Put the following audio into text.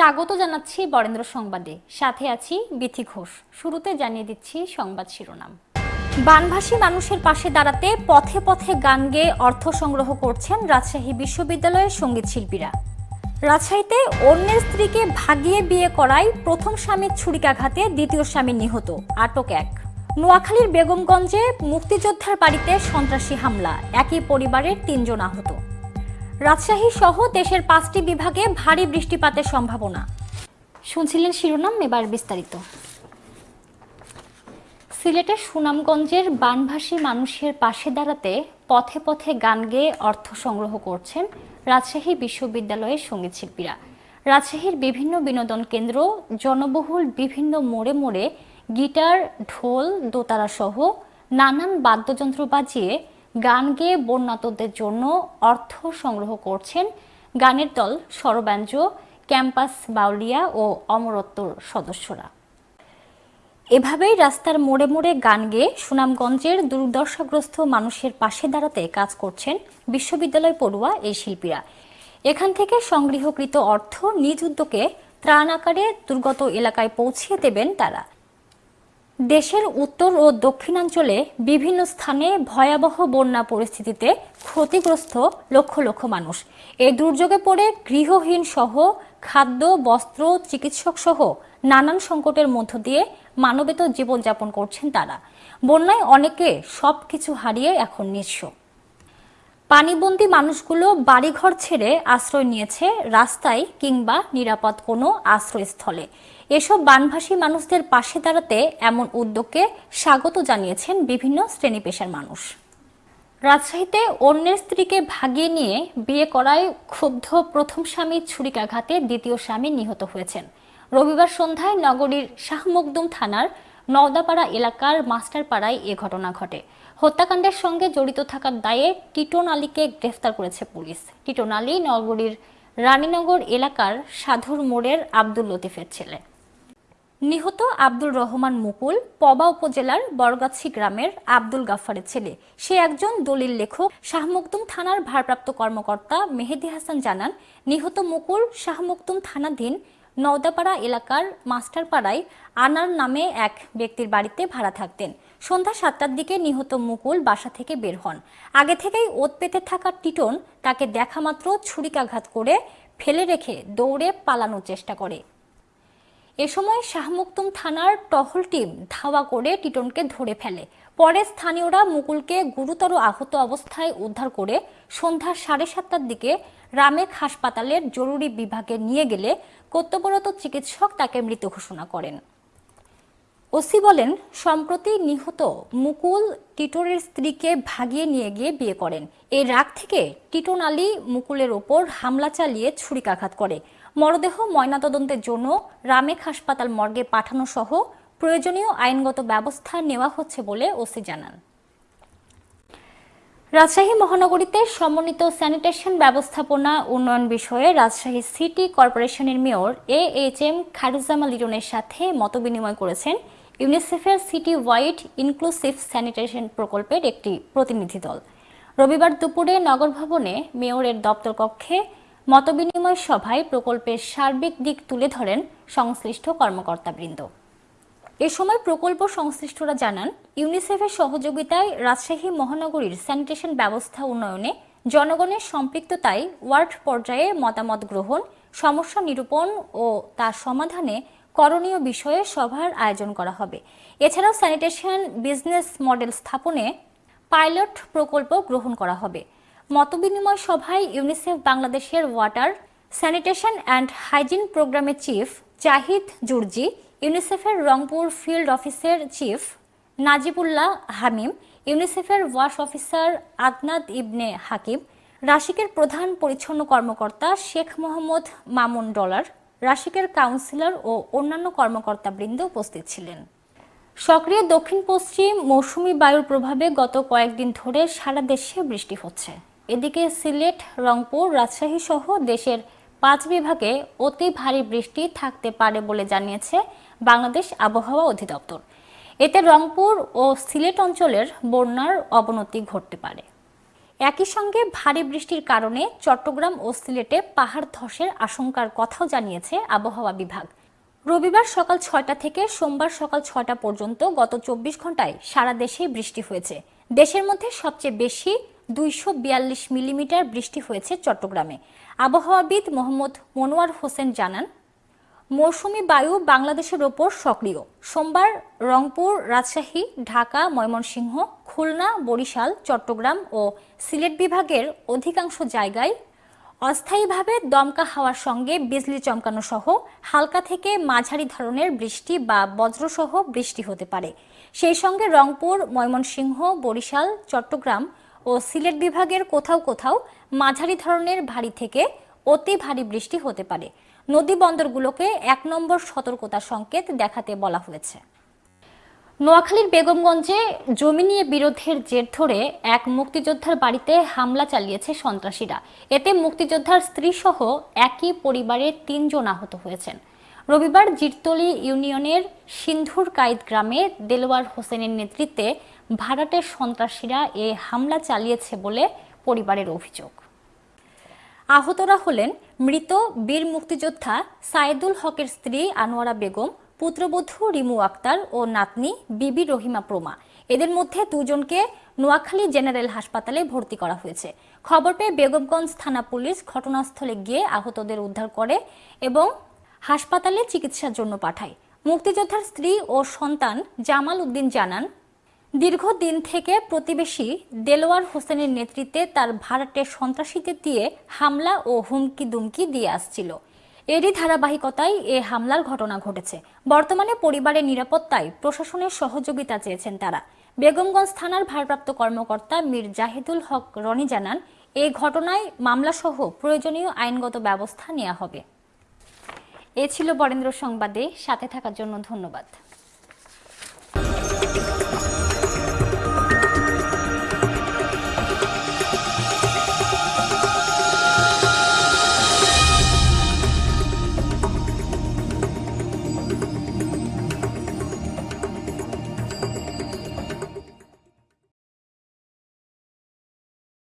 স্বাগত জানাচ্ছি বরেন্দ্র সংবাদে। সাথে আছি বিথি ঘোষ। শুরুতে জানিয়ে দিচ্ছি সংবাদ শিরোনাম। বানভাসী মানুষের পাশে দাঁড়াতে পথে পথে গান গেয়ে অর্থ সংগ্রহ করছেন রাজশাহী বিশ্ববিদ্যালয়ের সংগীত শিল্পীরা। রাজশাহীতে অন্যের স্ত্রীকে ভাগিয়ে বিয়ে করায় প্রথম স্বামীর ছুরিকাঘাতে দ্বিতীয় স্বামী নিহত, আটক এক। নোয়াখালীর বেগমগঞ্জে মুক্তিযোদ্ধার বাড়িতে সন্ত্রাসী হামলা, একই পরিবারের তিনজন আহত। রাজশাহী সহ দেশের পাঁচটি বিভাগে ভারী বৃষ্টিপাতের সম্ভাবনা। শুনছিলেন শিরোনাম, এবার বিস্তারিত। সিলেটের সুনামগঞ্জের বানভাসী মানুষের পাশে দাঁড়াতে পথে পথে গান গেয়ে অর্থ সংগ্রহ করছেন রাজশাহী বিশ্ববিদ্যালয়ের সংগীত শিল্পীরা। রাজশাহীর বিভিন্ন বিনোদন কেন্দ্র, জনবহুল বিভিন্ন মোড়ে মোড়ে গিটার, ঢোল, দোতারা সহ নানান বাদ্যযন্ত্র বাজিয়ে গান গেয়ে বন্যাতদের জন্য অর্থ সংগ্রহ করছেন গানের দল স্বরব্যাঞ্জ ক্যাম্পাস বাউলিয়া ও অমরত্বর সদস্যরা। এভাবেই রাস্তার মোড়ে মোড়ে গান গেয়ে সুনামগঞ্জের দুর্দশাগ্রস্ত মানুষের পাশে দাঁড়াতে কাজ করছেন বিশ্ববিদ্যালয় পড়ুয়া এই শিল্পীরা। এখান থেকে সংগৃহকৃত অর্থ নিজ উদ্যোগে ত্রাণ আকারে দুর্গত এলাকায় পৌঁছিয়ে দেবেন তারা। দেশের উত্তর ও দক্ষিণাঞ্চলে বিভিন্ন স্থানে ভয়াবহ বন্যা পরিস্থিতিতে ক্ষতিগ্রস্ত লক্ষ লক্ষ মানুষ। এই দুর্যোগে পড়ে গৃহহীন সহ খাদ্য, বস্ত্র, চিকিৎসক সহ নানান সংকটের মধ্য দিয়ে মানবেত জীবনযাপন করছেন তারা। বন্যায় অনেকে সব কিছু হারিয়ে এখন নিঃস্ব। পানিবন্দী মানুষগুলো বাড়িঘর ছেড়ে আশ্রয় নিয়েছে রাস্তায় কিংবা নিরাপদ কোনো আশ্রয়স্থলে। এসব বানভাসী মানুষদের পাশে দাঁড়াতে এমন উদ্যোগকে স্বাগত জানিয়েছেন বিভিন্ন শ্রেণি পেশার মানুষ। রাজশাহীতে অন্যের স্ত্রীকে ভাগিয়ে নিয়ে বিয়ে করায় ক্ষুব্ধ প্রথম স্বামীর ছুরিকাঘাতে দ্বিতীয় স্বামী নিহত হয়েছেন। রবিবার সন্ধ্যায় নগরীর শাহমকদুম থানার নওদাপাড়া এলাকার মাস্টারপাড়ায় এ ঘটনা ঘটে। হত্যাকাণ্ডের সঙ্গে জড়িত থাকার দায়ে টিটন আলীকে গ্রেফতার করেছে পুলিশ। টিটন আলী নগরীর রানীনগর এলাকার সাধুর মোড়ের আব্দুল লতিফের ছেলে। নিহত আব্দুল রহমান মুকুল পবা উপজেলার বরগাছি গ্রামের আব্দুল গাফারের ছেলে। সে একজন দলিল লেখক। শাহমকদুম থানার ভারপ্রাপ্ত কর্মকর্তা মেহেদি হাসান জানান, নিহত মুকুল শাহমকদুম থানাধীন নওদাপাড়া এলাকার মাস্টারপাড়ায় আনার নামে এক ব্যক্তির বাড়িতে ভাড়া থাকতেন। সন্ধ্যা সাতটার দিকে নিহত মুকুল বাসা থেকে বের হন। আগে থেকেই ওত পেতে থাকা টিটন তাকে দেখামাত্র ছুরিকাঘাত করে ফেলে রেখে দৌড়ে পালানোর চেষ্টা করে। এ সময় শাহমুক্তুম থানার টহল টিম ধাওয়া করে টিটনকে ধরে ফেলে। পরে স্থানীয়রা মুকুলকে গুরুতর আহত অবস্থায় উদ্ধার করে সন্ধ্যা সাড়ে সাতটার দিকে রামেক হাসপাতালের জরুরি বিভাগে নিয়ে গেলে কর্তব্যরত চিকিৎসক তাকে মৃত ঘোষণা করেন। ওসি বলেন, সম্প্রতি নিহত মুকুল টিটোরের স্ত্রীকে ভাগিয়ে নিয়ে গিয়ে বিয়ে করেন। এই রাগ থেকে টিটন আলী মুকুলের ওপর হামলা চালিয়ে ছুরিকাঘাত করে। মরদেহ ময়নাতদন্তের জন্য রামেক হাসপাতাল মর্গে পাঠানো সহ প্রয়োজনীয় আইনগত ব্যবস্থা নেওয়া হচ্ছে বলে ওসি জানান। রাজশাহী মহানগরীতে সমন্বিত স্যানিটেশন ব্যবস্থাপনা উন্নয়ন বিষয়ে রাজশাহী সিটি কর্পোরেশনের mayor A H M Khairuzzaman লিটনের সাথে মতবিনিময় করেছেন ইউনিসেফের সিটি ওয়াইড ইনক্লুসিভ স্যানিটেশন প্রকল্পের একটি প্রতিনিধি দল। রবিবার দুপুরে নগর ভবনে মেয়রের দপ্তর কক্ষে মতবিনিময় সভায় প্রকল্পের সার্বিক দিক তুলে ধরেন সংশ্লিষ্ট কর্মকর্তাবৃন্দ। এ সময় প্রকল্প সংশ্লিষ্টরা জানান, ইউনিসেফের সহযোগিতায় রাজশাহী মহানগরীর স্যানিটেশন ব্যবস্থা উন্নয়নে জনগণের সম্পৃক্ততায় ওয়ার্ড পর্যায়ে মতামত গ্রহণ, সমস্যা নিরূপণ ও তার সমাধানে করণীয় বিষয়ে সভার আয়োজন করা হবে। এছাড়াও স্যানিটেশন বিজনেস মডেল স্থাপনে পাইলট প্রকল্প গ্রহণ করা হবে। মতবিনিময় সভায় ইউনিসেফ বাংলাদেশের ওয়াটার, স্যানিটেশন অ্যান্ড হাইজিন প্রোগ্রামের চিফ জাহিদ জুরজি, ইউনিসেফের রংপুর ফিল্ড অফিসের চিফ নাজিবুল্লাহ হামিম, ইউনিসেফের ওয়াশ অফিসার আদনাদ ইবনে হাকিম, রাশিকের প্রধান পরিচ্ছন্ন কর্মকর্তা শেখ মোহাম্মদ মামুন ডলার, রাশিকের কাউন্সিলর ও অন্যান্য কর্মকর্তাবৃন্দ উপস্থিত ছিলেন। সক্রিয় দক্ষিণ পশ্চিম মৌসুমি বায়ুর প্রভাবে গত কয়েকদিন ধরে সারা দেশে বৃষ্টি হচ্ছে। এদিকে সিলেট, রংপুর, রাজশাহী সহ দেশের পাঁচ বিভাগে অতি ভারী বৃষ্টি থাকতে পারে বলে জানিয়েছে বাংলাদেশ আবহাওয়া অধিদপ্তর। এতে রংপুর ও সিলেট অঞ্চলের বন্যার অবনতি ঘটতে পারে। একই সঙ্গে ভারী বৃষ্টির কারণে চট্টগ্রাম ও সিলেটে পাহাড় ধসের আশঙ্কার কথাও জানিয়েছে আবহাওয়া বিভাগ। রবিবার সকাল ছয়টা থেকে সোমবার সকাল ছয়টা পর্যন্ত গত চব্বিশ ঘন্টায় সারা দেশে বৃষ্টি হয়েছে। দেশের মধ্যে সবচেয়ে বেশি দুইশো বিয়াল্লিশ মিলিমিটার বৃষ্টি হয়েছে চট্টগ্রামে। আবহাওয়াবিদ মোহাম্মদ মনোয়ার হোসেন জানান, মৌসুমী বায়ু বাংলাদেশের ওপর সক্রিয়। সোমবার রংপুর, রাজশাহী, ঢাকা, ময়মনসিংহ, খুলনা, বরিশাল, চট্টগ্রাম ও সিলেট বিভাগের অধিকাংশ জায়গায় অস্থায়ীভাবে দমকা হাওয়ার সঙ্গে বিজলি চমকানো সহ হালকা থেকে মাঝারি ধরনের বৃষ্টি বা বজ্রসহ বৃষ্টি হতে পারে। সেই সঙ্গে রংপুর, ময়মনসিংহ, বরিশাল, চট্টগ্রাম ও সিলেট বিভাগের কোথাও কোথাও মাঝারি ধরনের ভারী থেকে অতি ভারী বৃষ্টি হতে পারে। নদী বন্দরগুলোকে এক নম্বর সতর্কতা সংকেত দেখাতে বলা হয়েছে। নোয়াখালীর বেগমগঞ্জে জমি নিয়ে বিরোধের জের ধরে এক মুক্তিযোদ্ধার বাড়িতে হামলা চালিয়েছে সন্ত্রাসীরা। এতে মুক্তিযোদ্ধার স্ত্রী সহ একই পরিবারের তিনজন আহত হয়েছেন। রবিবার জিরতলি ইউনিয়নের সিন্ধুর কাইদ গ্রামে দেলোয়ার হোসেনের নেতৃত্বে ভাড়াটের সন্ত্রাসীরা এ হামলা চালিয়েছে বলে পরিবারের অভিযোগ। আহতরা হলেন মৃত বীর মুক্তিযোদ্ধা সাইদুল হকের স্ত্রী আনোয়ারা বেগম, পুত্রবধূ রিমু আক্তার ও নাতনি বিবি রহিমা প্রমা। এদের মধ্যে দুজনকে নোয়াখালী জেনারেল হাসপাতালে ভর্তি করা হয়েছে। খবর পেয়ে বেগমগঞ্জ থানা পুলিশ ঘটনাস্থলে গিয়ে আহতদের উদ্ধার করে এবং হাসপাতালে চিকিৎসার জন্য পাঠায়। মুক্তিযোদ্ধার স্ত্রী ও সন্তান জামাল উদ্দিন জানান, দীর্ঘদিন থেকে প্রতিবেশী দেলোয়ার হোসেনের নেতৃত্বে তার ভাড়াটে সন্ত্রাসীদের দিয়ে হামলা ও হুমকি দুমকি দিয়ে আসছিল। এরই ধারাবাহিকতায় এ হামলার ঘটনা ঘটেছে। বর্তমানে পরিবারের নিরাপত্তায় প্রশাসনের সহযোগিতা চেয়েছেন তারা। বেগমগঞ্জ থানার ভারপ্রাপ্ত কর্মকর্তা মীর জাহিদুল হক রনি জানান এই ঘটনায় মামলাসহ প্রয়োজনীয় আইনগত ব্যবস্থা নেওয়া হবে। এ ছিল বরেন্দ্র সংবাদে। সাথে থাকার জন্য ধন্যবাদ।